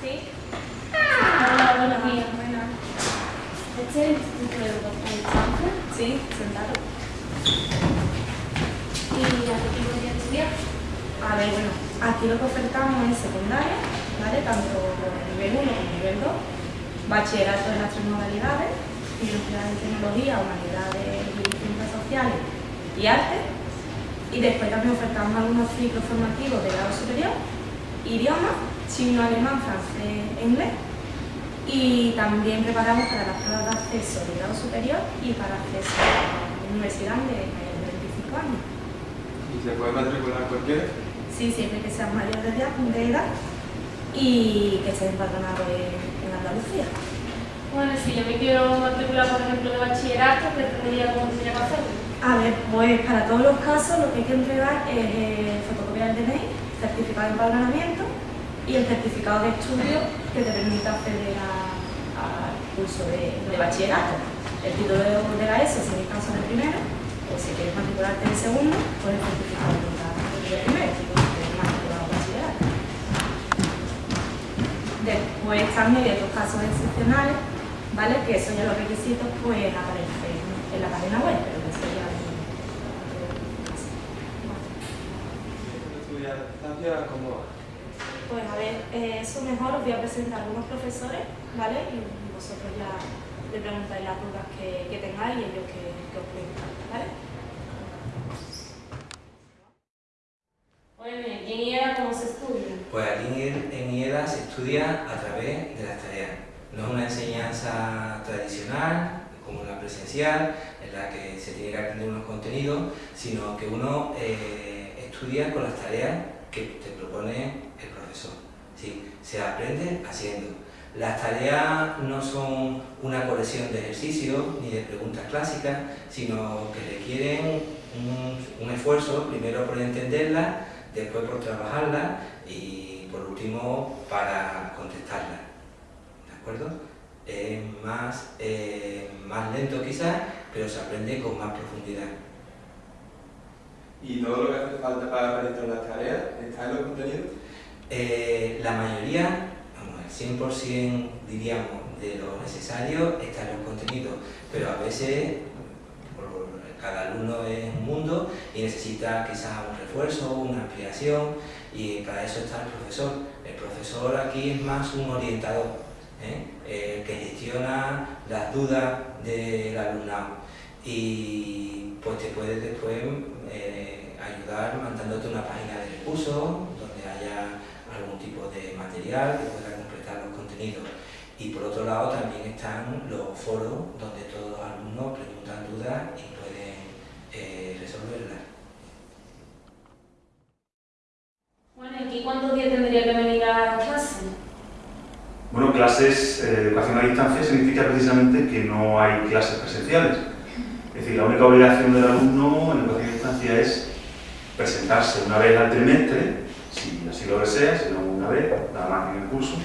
¿Sí? Ah, Hola, buenos días. Buenas. Este es el Instituto de Educación. Sí, sentado. ¿Y aquí qué podría estudiar? A ver, bueno, aquí lo que ofertamos es secundaria, ¿vale? Tanto nivel 1 como nivel 2, bachillerato en las tres modalidades, universidad de tecnología, humanidades y ciencias sociales y arte. Y después también ofertamos algunos ciclos formativos de grado superior, idiomas chino, alemán, francés e inglés. Y también preparamos para las pruebas de acceso de grado superior y para acceso a la universidad de mayores de 25 años. ¿Y se puede matricular cualquiera? Sí, siempre que sean mayores de edad, de edad y que estén empadronados en, en Andalucía. Bueno, si yo me quiero matricular, por ejemplo, de bachillerato, ¿qué tendría, cómo tendría que hacerlo? A ver, pues para todos los casos lo que hay que entregar es eh, fotocopiar el DNI, certificado de empadronamiento y el certificado de estudio que te permita acceder al curso de, de, bachillerato. El título de, de la ESO, si en el caso del primero, o si quieres matricularte en segundo, pues el certificado de, de primero, si quieres matricular en bachillerato. Después también hay otros casos excepcionales, ¿vale? Que eso ya los requisitos pues aparecen en la página web, pero eso ya ¿Estudiar distancia cómo va? Pues a ver, eh, eso mejor os voy a presentar algunos profesores, ¿vale? Y vosotros ya le preguntáis las dudas que, que tengáis y ellos que, que os preguntan, ¿vale? Bueno, ¿y en IEDA cómo se estudia? Pues aquí en, en IEDA se estudia a través de las tareas. No es una enseñanza tradicional, como la presencial, en la que se tiene que aprender unos contenidos, sino que uno eh, estudia con las tareas que te propone el profesor. ¿Sí? Se aprende haciendo. Las tareas no son una colección de ejercicios ni de preguntas clásicas, sino que requieren un, esfuerzo, primero por entenderlas, después por trabajarlas y por último para contestarlas. ¿De acuerdo? Es más, más lento quizás, pero se aprende con más profundidad. ¿Y todo lo que hace falta para aprender las tareas está en los contenidos? Eh, la mayoría, el 100% diríamos de lo necesario está en los contenidos, pero a veces cada alumno es un mundo y necesita quizás un refuerzo, una ampliación y para eso está el profesor. El profesor aquí es más un orientador, ¿eh? el que gestiona las dudas del alumnado y pues te puede después eh, ayudar mandándote una página de recursos donde haya algún tipo de material que pueda completar los contenidos. Y por otro lado también están los foros donde todos los alumnos preguntan dudas y pueden eh, resolverlas. Bueno, ¿y cuántos días tendría que venir a clase? Bueno, clases eh, educación a distancia significa precisamente que no hay clases presenciales. Es decir, la única obligación del alumno en educación a distancia es presentarse una vez al trimestre, si así lo desea, si no vez, nada más en el curso,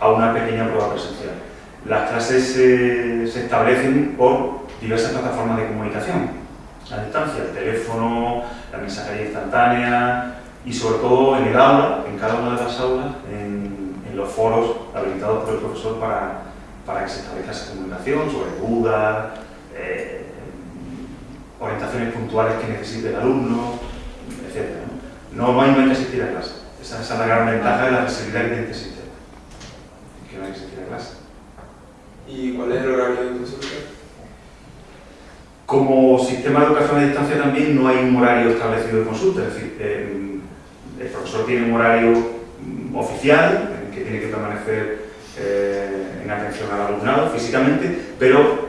a una pequeña prueba presencial. Las clases eh, se establecen por diversas plataformas de comunicación a distancia, el teléfono, la mensajería instantánea y sobre todo en el aula, en cada una de las aulas, en, en los foros habilitados por el profesor para, para que se establezca esa comunicación sobre dudas, eh, orientaciones puntuales que necesite el alumno, etc. ¿no? No, hay, que asistir a clase. Esa, es la gran ventaja de la accesibilidad que tiene este sistema. Que no hay que clase. ¿Y cuál es el horario de consulta? Como sistema de educación a distancia también no hay un horario establecido de consulta, es decir, eh, el profesor tiene un horario oficial en que tiene que permanecer eh, en atención al alumnado físicamente, pero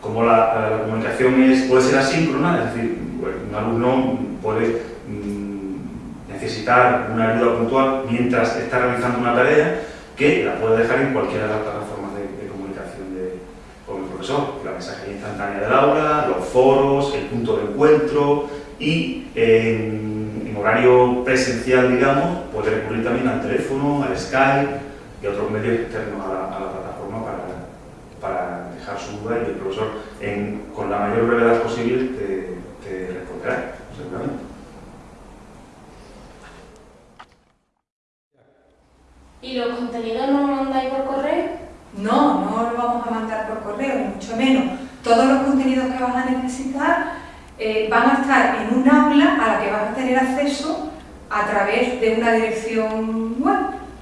como la, la, comunicación es, puede ser asíncrona, es decir, un alumno puede mm, necesitar una ayuda puntual mientras está realizando una tarea que la puede dejar en cualquiera de las plataformas de, comunicación con el profesor, la mensajería instantánea del aula, los foros, el punto de encuentro y en, horario presencial, digamos, puede recurrir también al teléfono, al Skype y otros medios externos a la, plataforma para, para dejar su duda y el profesor, con la mayor brevedad posible, te, te responderá, ¿Y los contenidos no los mandáis por correo? No, no lo vamos a mandar por correo, ni mucho menos. Todos los contenidos que vas a necesitar eh, van a estar en un aula a la que vas a tener acceso a través de una dirección web,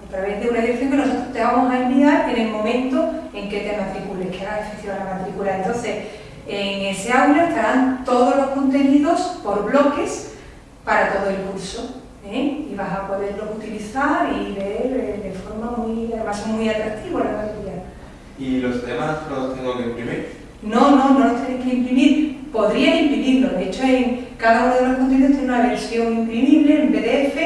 a través de una dirección que nosotros te vamos a enviar en el momento en que te matricules, que hagas efectiva la matrícula. Entonces, en ese aula estarán todos los contenidos por bloques para todo el curso. Vas a poderlos utilizar y ver eh, de forma muy, además muy atractiva la material. ¿Y los temas los tengo que imprimir? No, no, no los tenéis que imprimir. Podrías imprimirlo. De hecho, en cada uno de los contenidos tiene una versión imprimible en PDF,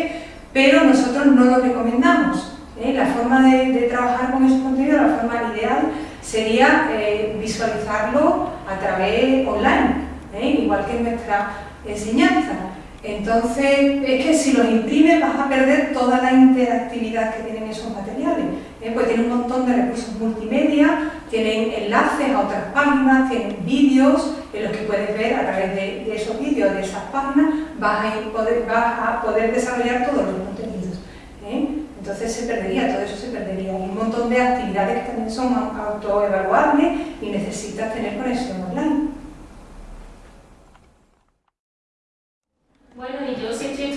pero nosotros no lo recomendamos. ¿eh? La forma de, de, trabajar con esos contenidos, la forma ideal, sería eh, visualizarlo a través online, ¿eh? igual que en nuestra enseñanza. Entonces, es que si los imprimes vas a perder toda la interactividad que tienen esos materiales. ¿eh? Pues tienen un montón de recursos multimedia, tienen enlaces a otras páginas, tienen vídeos en los que puedes ver a través de, esos vídeos, de esas páginas, vas a, poder, vas a poder desarrollar todos los contenidos. ¿eh? Entonces se perdería, todo eso se perdería. Hay un montón de actividades que también son autoevaluables y necesitas tener conexión online. Bueno, y yo si estoy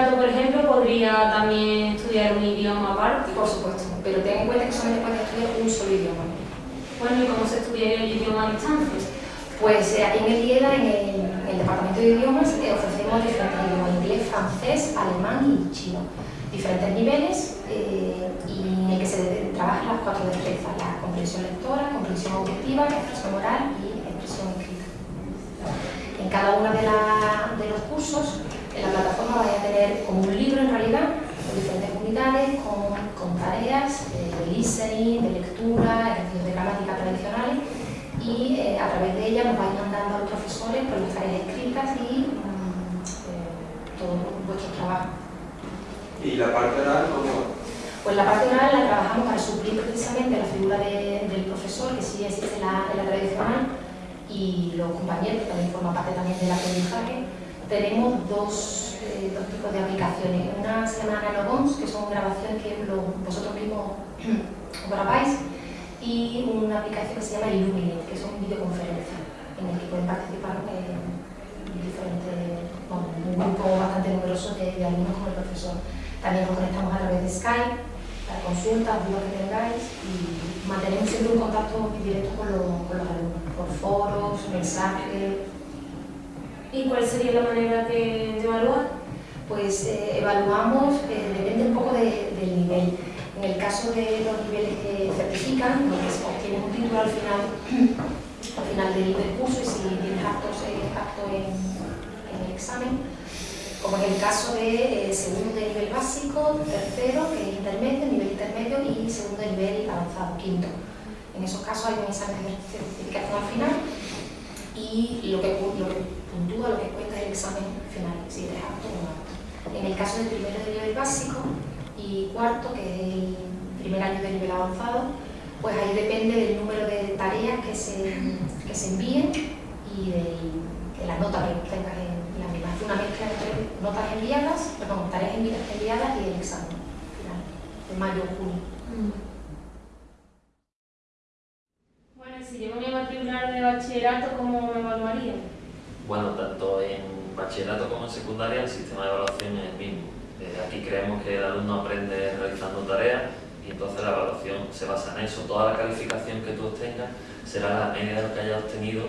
por ejemplo, podría también estudiar un idioma aparte. Por supuesto, pero ten en cuenta que solamente puedes estudiar un solo idioma. Bueno, ¿y cómo se estudia el idioma a distancia? Pues eh, aquí en el IEDA, en el, en el Departamento de Idiomas, eh, ofrecemos diferentes idiomas, inglés, francés, alemán y chino. Diferentes niveles eh, y en el que se trabajan las cuatro destrezas, la comprensión lectora, comprensión auditiva, expresión oral y expresión escrita. En cada uno de, de los cursos, tener como un libro en realidad, con diferentes unidades, con, con tareas eh, de listening, de lectura, ejercicios de gramática tradicionales y eh, a través de ella nos vais mandando a los profesores con las tareas escritas y mmm, eh, todos vuestros trabajos. ¿Y la parte oral cómo? Pues la parte oral la trabajamos para suplir precisamente la figura de, del profesor, que sí existe en la, en la tradicional, y los compañeros, que también forman parte también del aprendizaje, tenemos dos, eh, dos tipos de aplicaciones. Una se llama Nanogons, que son grabaciones que vosotros mismos grabáis, y una aplicación que se llama Illuminate, que son videoconferencias, en el que pueden participar eh, diferentes, bueno, un grupo bastante numeroso de, de alumnos con el profesor. También nos conectamos a través de Skype para consultas, dudas que tengáis y mantenemos siempre un contacto directo con, lo, con los alumnos, por foros, mensajes. ¿Y cuál sería la manera de, de evaluar? Pues eh, evaluamos, eh, depende un poco de, del nivel. En el caso de los niveles que certifican, pues obtienen un título al final, al final del, curso y si tienes actos, acto en, el examen, como en el caso de eh, segundo nivel básico, tercero, que es intermedio, nivel intermedio y segundo nivel avanzado, quinto. En esos casos hay un examen de certificación al final y lo que, puntúa, lo que cuenta es el examen final, si eres apto o no apto. En el caso del primero de nivel básico y cuarto, que es el primer año de nivel avanzado, pues ahí depende del número de tareas que se, que se envíen y de, la nota que tengas en la misma. Es una mezcla entre notas enviadas, perdón, tareas enviadas y el examen final, de mayo o junio. Bueno, y si yo me voy a matricular de bachillerato, ¿cómo me evaluaría? Bueno, tanto en bachillerato como en secundaria el sistema de evaluación es el mismo. Eh, aquí creemos que el alumno aprende realizando tareas y entonces la evaluación se basa en eso. Toda la calificación que tú obtengas será la media de lo que hayas obtenido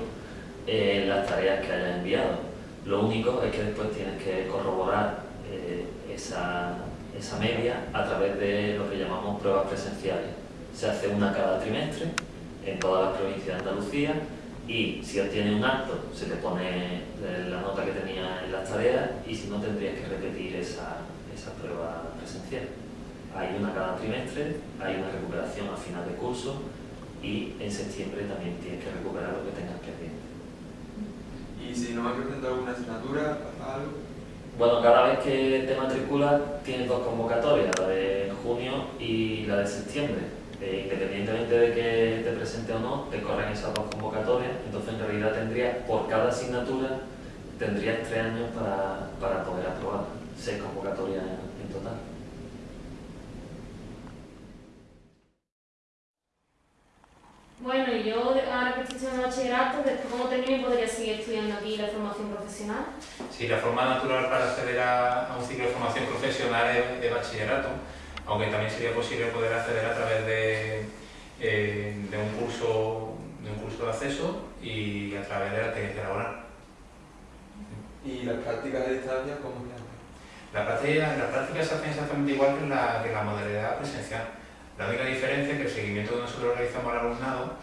en las tareas que hayas enviado. Lo único es que después tienes que corroborar eh, esa, esa media a través de lo que llamamos pruebas presenciales. Se hace una cada trimestre en todas las provincias de Andalucía y si obtienes un acto se te pone la nota que tenía en las tareas y si no tendrías que repetir esa, esa prueba presencial. Hay una cada trimestre, hay una recuperación al final de curso y en septiembre también tienes que recuperar lo que tengas pendiente. ¿Y si no me presento alguna asignatura, algo? Bueno, cada vez que te matriculas tienes dos convocatorias, la de junio y la de septiembre. Eh, independientemente de que te presente o no, te corren esas dos convocatorias, entonces en realidad tendrías, por cada asignatura, tendrías tres años para, para poder aprobar, seis convocatorias en total. Bueno, y yo ahora que estoy en bachillerato, después como termine podría seguir estudiando aquí la formación profesional. Sí, la forma natural para acceder a, un ciclo de formación profesional es de bachillerato, aunque también sería posible poder acceder a través de, eh, de, un, curso, de un curso de acceso y a través de la experiencia laboral. ¿Y las prácticas a distancia cómo se hacen? La práctica, las prácticas se hacen exactamente igual que la, que la modalidad presencial. La única diferencia es que el seguimiento que nosotros realizamos al alumnado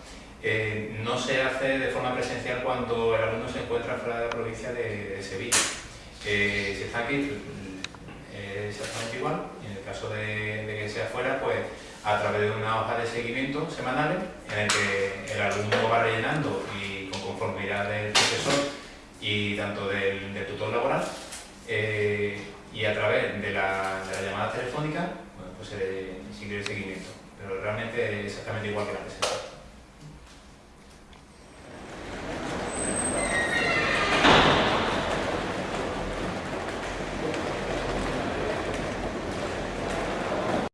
eh, no se hace de forma presencial cuando el alumno se encuentra fuera de la provincia de, Sevilla. Eh, si está aquí, es exactamente igual, en el caso de, que sea fuera, pues a través de una hoja de seguimiento semanales en el que el alumno va rellenando y con conformidad del profesor y tanto del, tutor laboral eh, y a través de la, llamada telefónica pues se sigue el seguimiento pero realmente es exactamente igual que la